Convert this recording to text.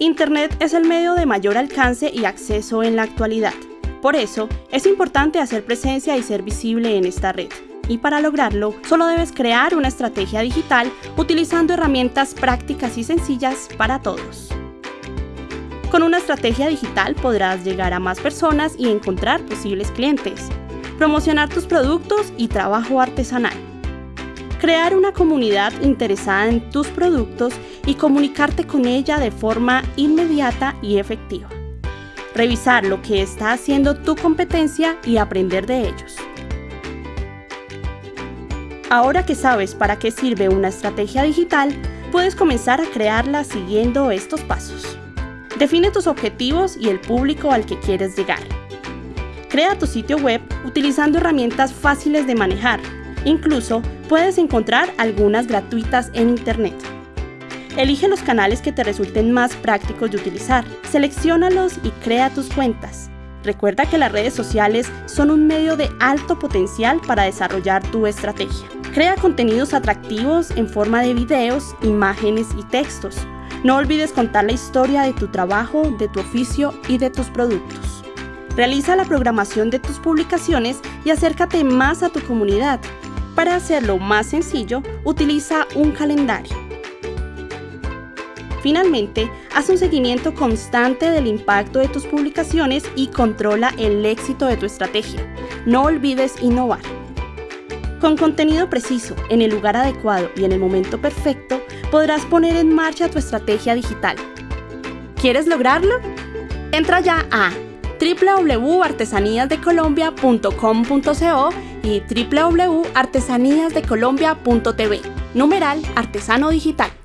Internet es el medio de mayor alcance y acceso en la actualidad. Por eso, es importante hacer presencia y ser visible en esta red. Y para lograrlo, solo debes crear una estrategia digital utilizando herramientas prácticas y sencillas para todos. Con una estrategia digital podrás llegar a más personas y encontrar posibles clientes, promocionar tus productos y trabajo artesanal, crear una comunidad interesada en tus productos y comunicarte con ella de forma inmediata y efectiva revisar lo que está haciendo tu competencia y aprender de ellos. Ahora que sabes para qué sirve una estrategia digital, puedes comenzar a crearla siguiendo estos pasos. Define tus objetivos y el público al que quieres llegar. Crea tu sitio web utilizando herramientas fáciles de manejar. Incluso puedes encontrar algunas gratuitas en Internet. Elige los canales que te resulten más prácticos de utilizar, selecciónalos y crea tus cuentas. Recuerda que las redes sociales son un medio de alto potencial para desarrollar tu estrategia. Crea contenidos atractivos en forma de videos, imágenes y textos. No olvides contar la historia de tu trabajo, de tu oficio y de tus productos. Realiza la programación de tus publicaciones y acércate más a tu comunidad. Para hacerlo más sencillo, utiliza un calendario. Finalmente, haz un seguimiento constante del impacto de tus publicaciones y controla el éxito de tu estrategia. No olvides innovar. Con contenido preciso, en el lugar adecuado y en el momento perfecto, podrás poner en marcha tu estrategia digital. ¿Quieres lograrlo? Entra ya a www.artesaníasdecolombia.com.co y www.artesaníasdecolombia.tv. Numeral Artesano Digital.